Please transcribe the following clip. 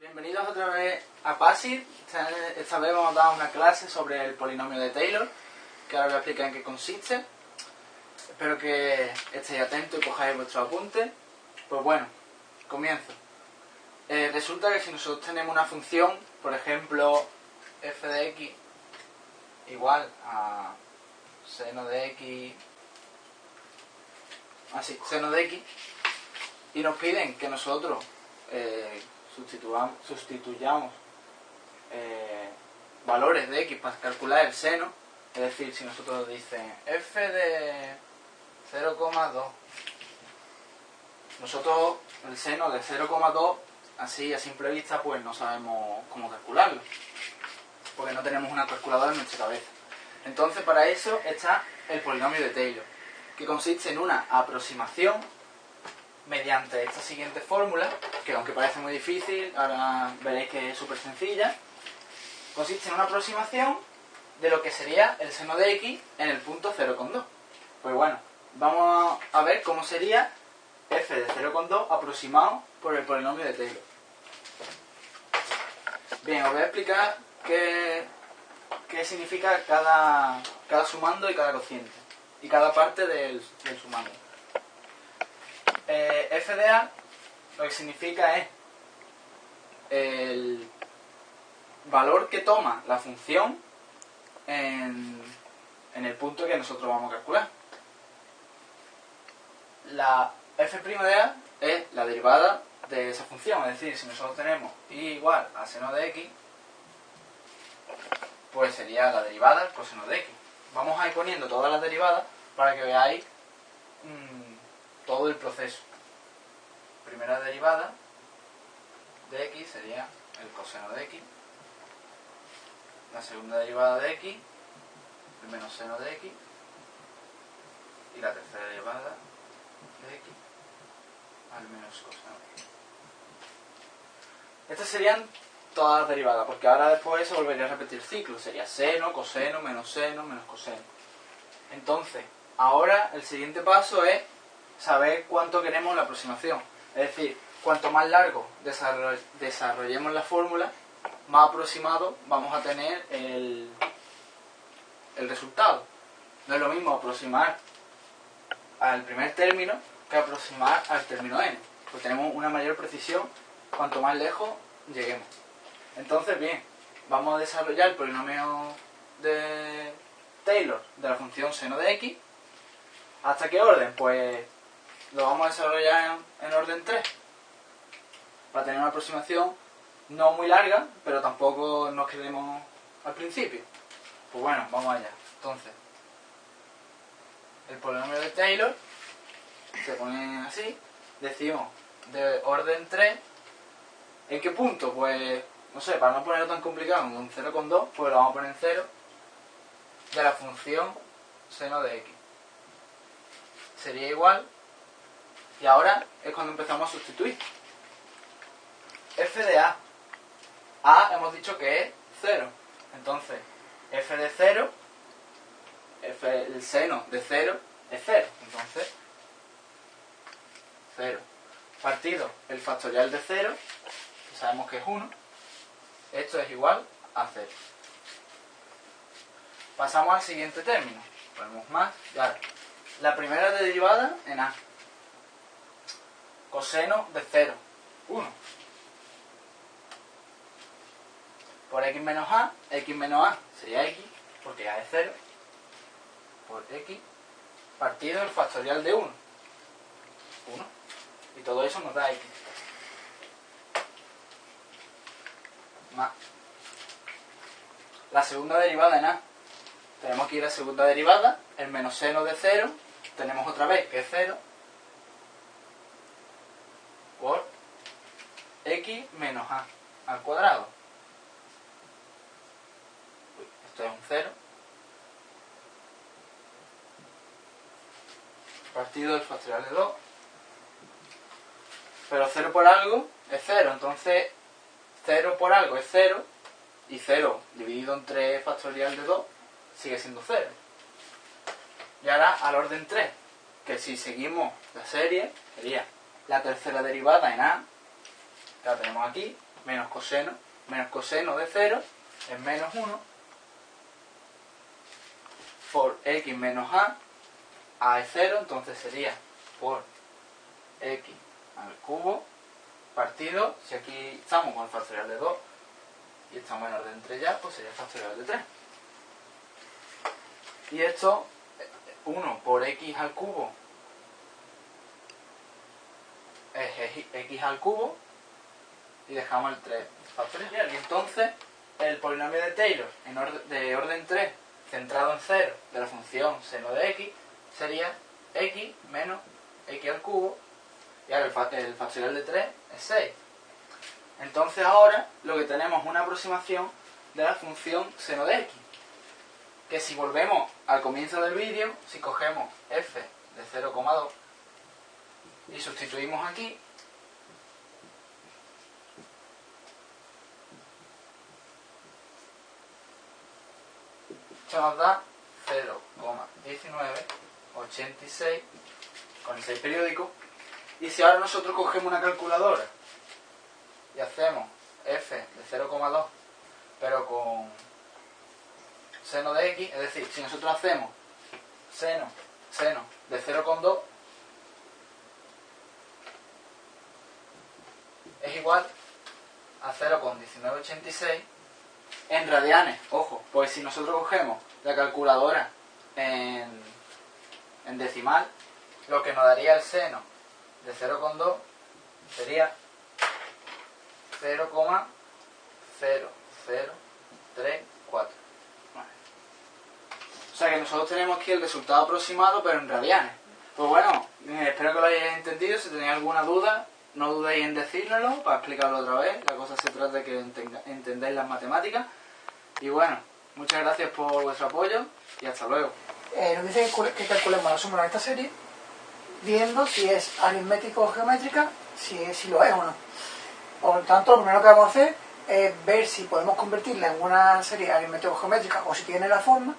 Bienvenidos otra vez a. Esta, esta vez vamos a dar una clase sobre el polinomio de Taylor, que ahora voy a explicar en qué consiste. Espero que estéis atentos y cojáis vuestros apuntes. Pues bueno, comienzo. Eh, resulta que si nosotros tenemos una función, por ejemplo, f de x igual a seno de x, así, seno de x, y nos piden que nosotros eh, sustituyamos eh, valores de x para calcular el seno, es decir, si nosotros dicen f de 0,2, nosotros el seno de 0,2, así a simple vista, pues no sabemos cómo calcularlo, porque no tenemos una calculadora en nuestra cabeza. Entonces, para eso está el polinomio de Taylor, que consiste en una aproximación mediante esta siguiente fórmula, que aunque parece muy difícil, ahora veréis que es súper sencilla, consiste en una aproximación de lo que sería el seno de x en el punto 0,2. Pues bueno, vamos a ver cómo sería f de 0,2 aproximado por el polinomio de Taylor. Bien, os voy a explicar qué, qué significa cada, cada sumando y cada cociente, y cada parte del, del sumando. Eh, f de a lo que significa es el valor que toma la función en, en el punto que nosotros vamos a calcular. La f' de a es la derivada de esa función, es decir, si nosotros tenemos y igual a seno de x, pues sería la derivada coseno de x. Vamos a ir poniendo todas las derivadas para que veáis mmm, todo el proceso. Primera derivada de x sería el coseno de x. La segunda derivada de x, el menos seno de x. Y la tercera derivada de x al menos coseno de x. Estas serían todas las derivadas, porque ahora después se volvería a repetir el ciclo. Sería seno, coseno, menos seno, menos coseno. Entonces, ahora el siguiente paso es saber cuánto queremos la aproximación. Es decir, cuanto más largo desarrollemos la fórmula, más aproximado vamos a tener el, el resultado. No es lo mismo aproximar al primer término que aproximar al término n. Pues tenemos una mayor precisión cuanto más lejos lleguemos. Entonces, bien, vamos a desarrollar el polinomio de Taylor de la función seno de x. ¿Hasta qué orden? Pues lo vamos a desarrollar en, en orden 3 para tener una aproximación no muy larga, pero tampoco nos quedemos al principio. Pues bueno, vamos allá. Entonces, el polinomio de Taylor se pone así, decimos de orden 3, ¿en qué punto? Pues, no sé, para no ponerlo tan complicado, un 0,2, pues lo vamos a poner en 0, de la función seno de x. Sería igual, y ahora es cuando empezamos a sustituir. f de a. a hemos dicho que es 0. Entonces, f de 0, f, el seno de 0 es 0. Entonces, 0. Partido el factorial de 0, que sabemos que es 1. Esto es igual a 0. Pasamos al siguiente término. Ponemos más y. La primera derivada en a. Coseno de 0. 1. Por x menos a, x menos a sería x, porque a es 0, por x, partido el factorial de 1. 1. Y todo eso nos da x. Más. La segunda derivada en a. Tenemos aquí la segunda derivada, el menos seno de 0, tenemos otra vez que es 0, por x menos a al cuadrado. Esto es un 0. Partido del factorial de 2. Pero 0 por algo es 0. Entonces 0 por algo es 0. Y 0 dividido entre factorial de 2 sigue siendo 0. Y ahora al orden 3. Que si seguimos la serie sería la tercera derivada en a. La tenemos aquí. menos coseno, menos coseno de 0 es menos 1 por x menos a, a es 0, entonces sería por x al cubo partido, si aquí estamos con el factorial de 2 y estamos en orden 3 ya, pues sería el factorial de 3. Y esto, 1 por x al cubo es x al cubo y dejamos el 3 factorial. Y entonces el polinomio de Taylor de orden 3 centrado en 0 de la función seno de x sería x menos x al cubo y ahora el, factorial de 3 es 6. Entonces ahora lo que tenemos es una aproximación de la función seno de x. Que si volvemos al comienzo del vídeo, si cogemos f de 0,2 y sustituimos aquí, esto nos da 0,1986 con el 6 periódico. Y si ahora nosotros cogemos una calculadora y hacemos f de 0,2 pero con seno de x, es decir, si nosotros hacemos seno, seno de 0,2 igual a 0,1986 en radianes, ojo, pues si nosotros cogemos la calculadora en, decimal, lo que nos daría el seno de 0,2 sería 0,0034. O sea que nosotros tenemos aquí el resultado aproximado, pero en radianes. Pues bueno, eh, espero que lo hayáis entendido. Si tenéis alguna duda, no dudéis en decírnoslo para explicarlo otra vez. La cosa se trata de que entendáis las matemáticas. Y bueno, muchas gracias por vuestro apoyo y hasta luego. Eh, nos dice que calculemos la suma de esta serie viendo si es aritmético o geométrica, si, si lo es o no. Por lo tanto, lo primero que vamos a hacer es ver si podemos convertirla en una serie aritmético-geométrica o si tiene la forma